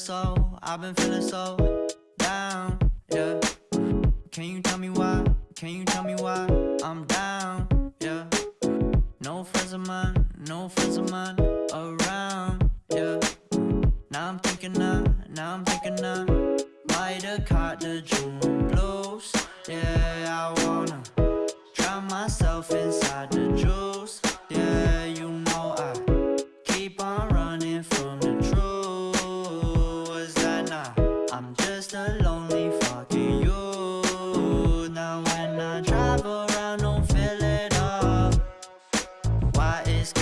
so, I've been feeling so down, yeah. Can you tell me why? Can you tell me why I'm down, yeah? No friends of mine, no friends of mine Why it's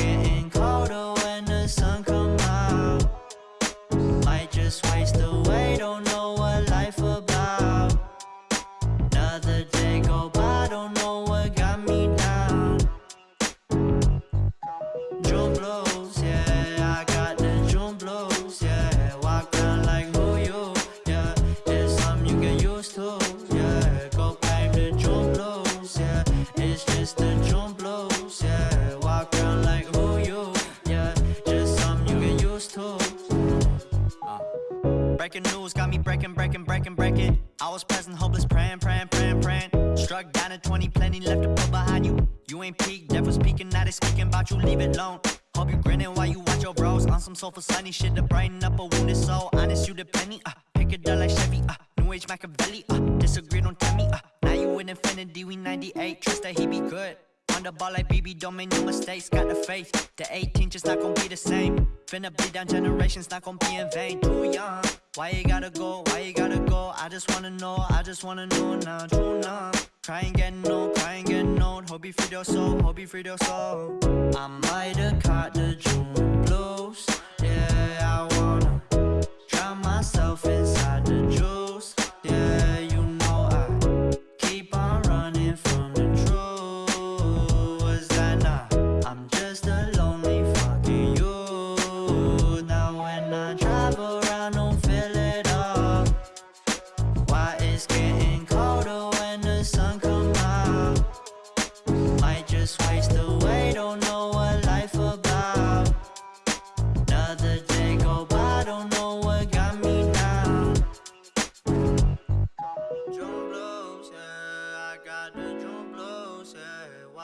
present, hopeless, praying, praying, praying, praying. Struck down at 20, plenty left to put behind you. You ain't peaked, never speaking, now they speaking about you, leave it alone. Hope you grinning while you watch your bros on some soulful sunny shit to brighten up a wounded soul. Honest, you the penny, uh, pick it up like Chevy, uh, New Age Machiavelli, uh, disagree, don't tell me, uh, now you in infinity, we 98, trust that he be good. The ball like BB, don't make no mistakes, got the faith. The 18 just not gonna be the same. Finna bleed down generations, not gonna be in vain. Too young, why you gotta go, why you gotta go? I just wanna know, I just wanna know now. True numb, crying getting old, crying getting old. Hope you free your soul, hope you free your soul. I might have caught the June blues,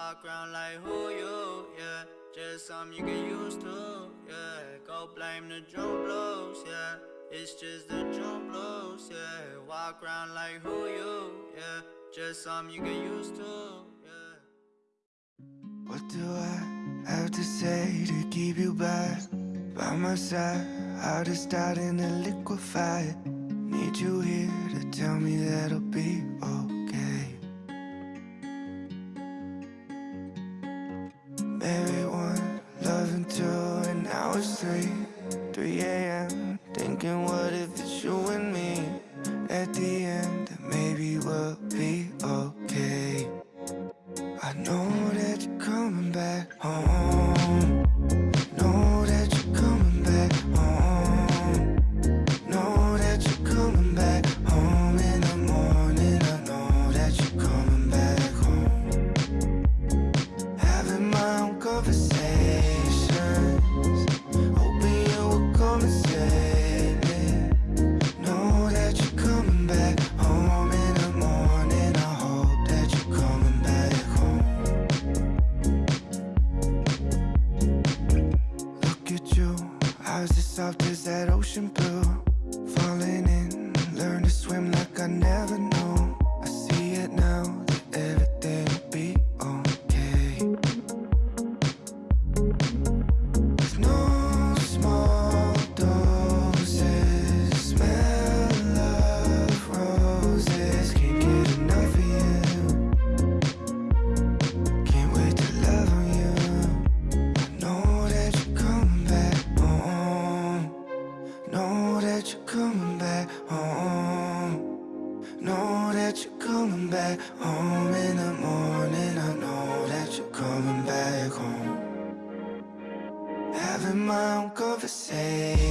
Walk around like who you, yeah. Just something you get used to, yeah. Go blame the June blues, yeah. It's just the June blues, yeah. Walk around like who you, yeah. Just something you get used to, yeah. What do I have to say to keep you back by my side? Heart is starting to liquefy. Need you here to tell me that I'll be okay. What if it's you and me? At the end, maybe we'll be soft as that ocean blue. Falling in, coming back home in the morning. I know that you're coming back home. Having my own conversations.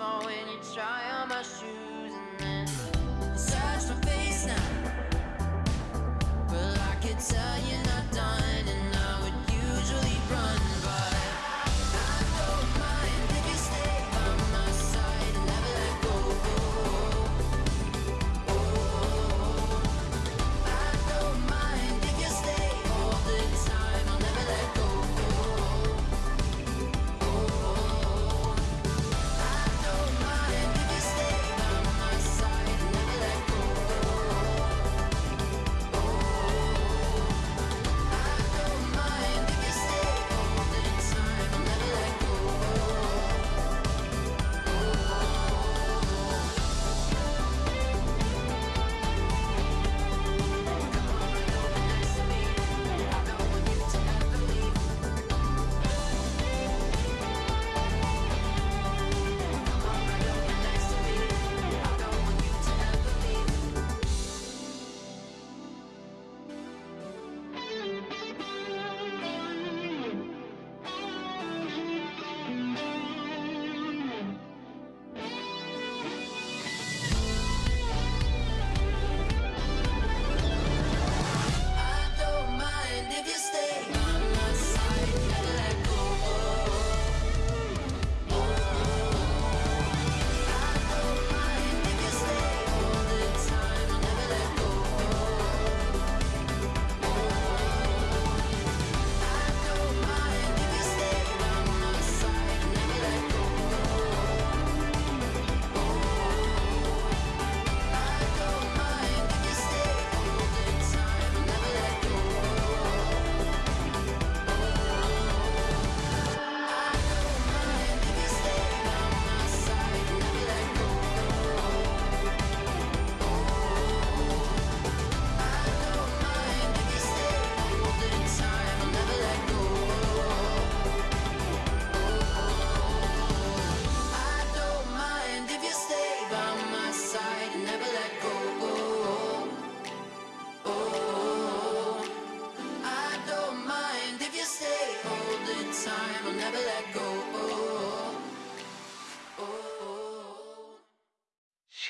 small when you try on my shoes and then search my face now. but I could tell.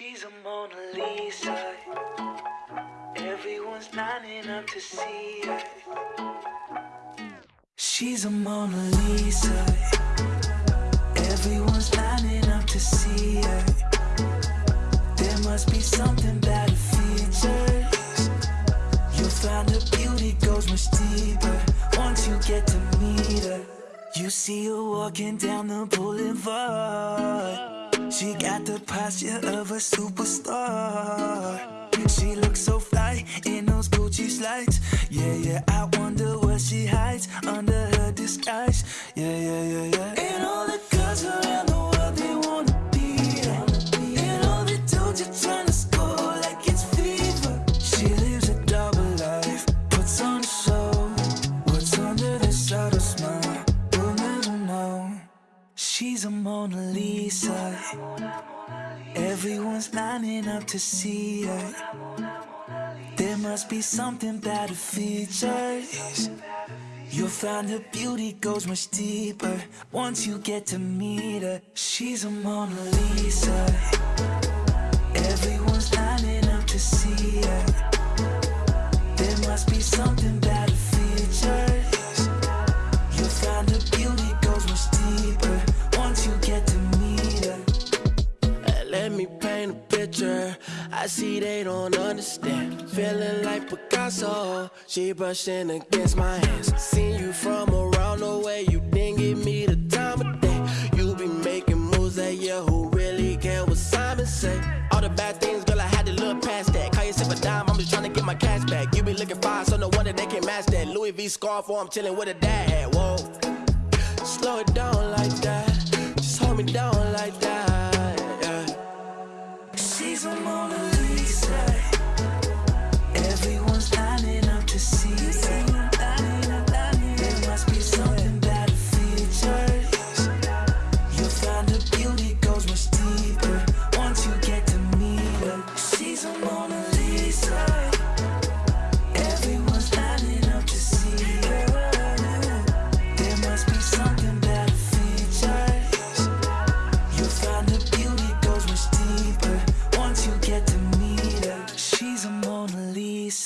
She's a Mona Lisa. Everyone's lining up to see her. She's a Mona Lisa. Everyone's lining up to see her. There must be something that features. You'll find her beauty goes much deeper once you get to meet her. You see her walking down the boulevard. She got the posture of a superstar. She looks so fly in those Gucci slides. Yeah, yeah, I wonder what she hides under see it There must be something about her features. You'll find her beauty goes much deeper. Once you get to meet her She's a Mona Lisa. she brushing against my hands. Seen you from around the way, you didn't give me the time of day. You be making moves that yeah, who really care what Simon say? All the bad things, girl, I had to look past that. Call yourself a dime, I'm just trying to get my cash back. You be looking fine, so no wonder they can't match that. Louis V scarf, or I'm chilling with a dad. Whoa, slow it down like that.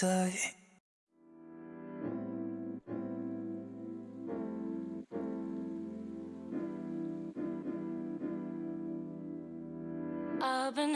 side. I've been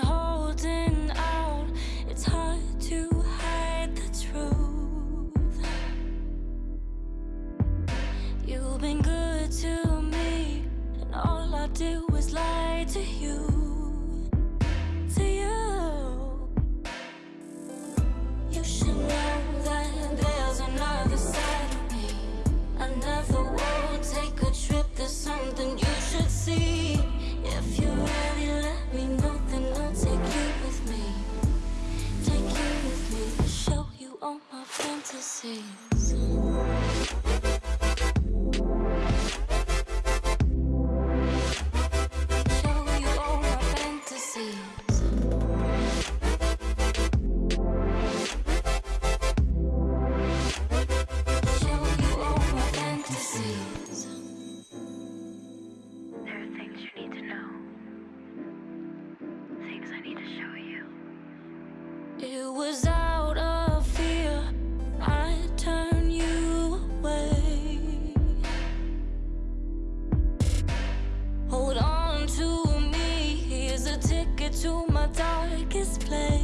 to my darkest place.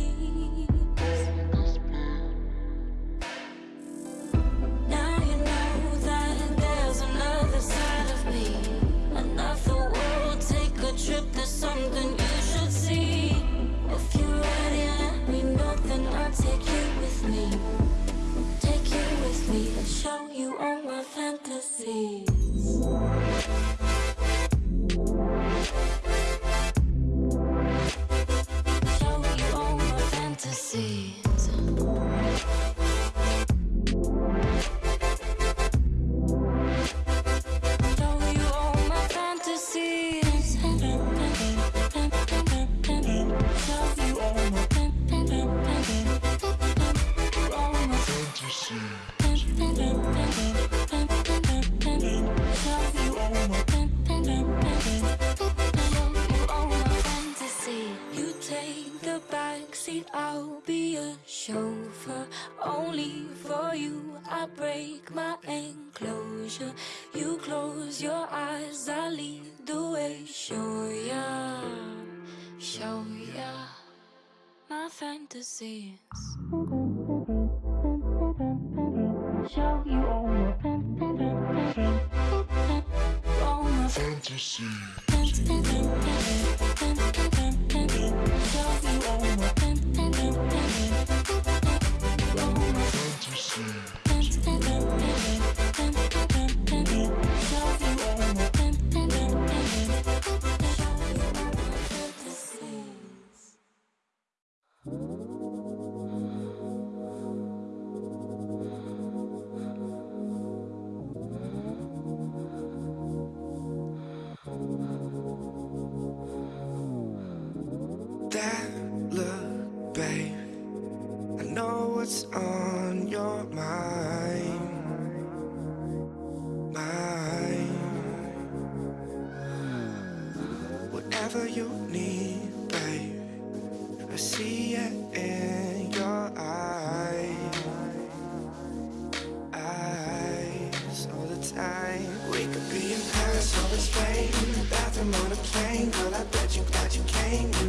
fantasies. Show you all my. All my fantasies. sing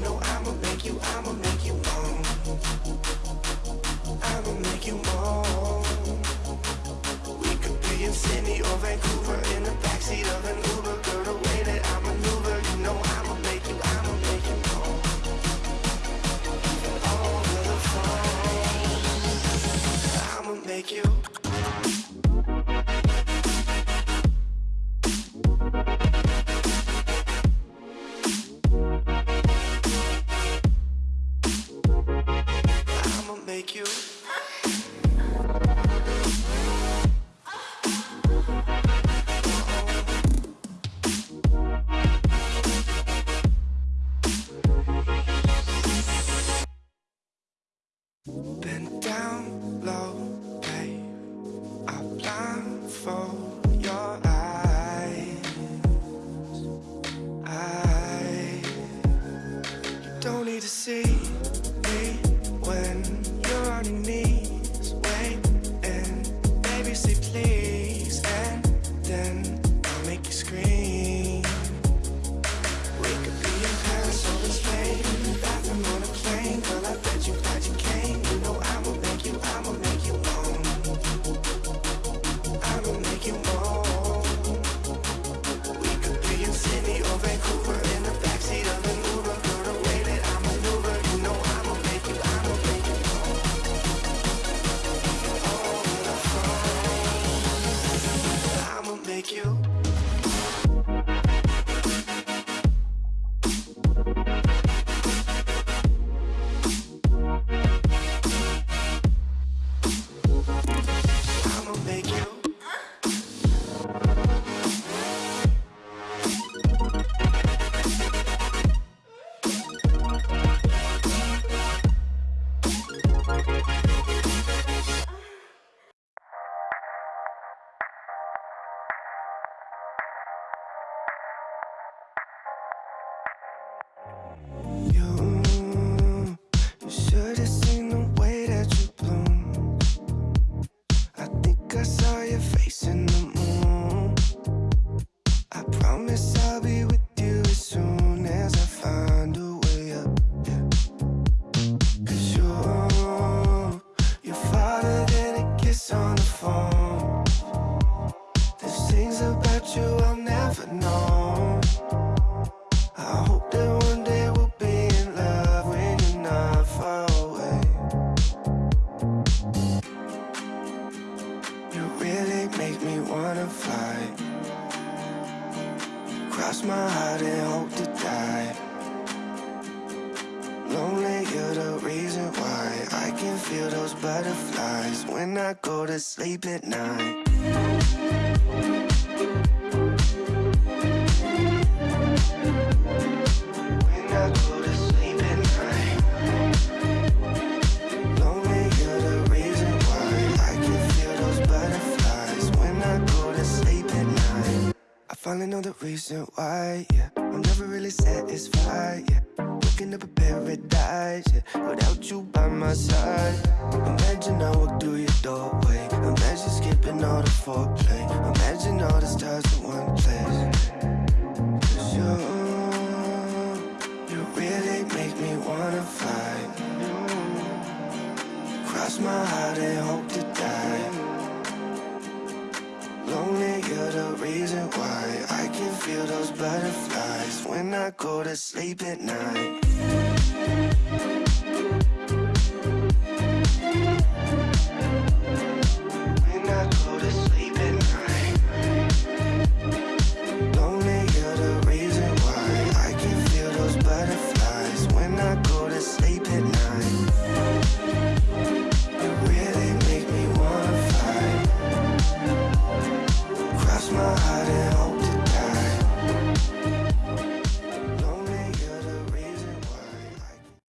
at night. When I go to sleep at night Lonely, you're the reason why I can feel those butterflies. When I go to sleep at night I finally know the reason why, yeah. I'm never really satisfied, yeah. Looking up a paradise yeah, Without you by my side. Imagine I walk through your doorway. Imagine skipping all the foreplay. Imagine all the stars in one place. Cause you You really make me wanna fly. Cross my heart and hope to. The reason why I can feel those butterflies When I go to sleep at night.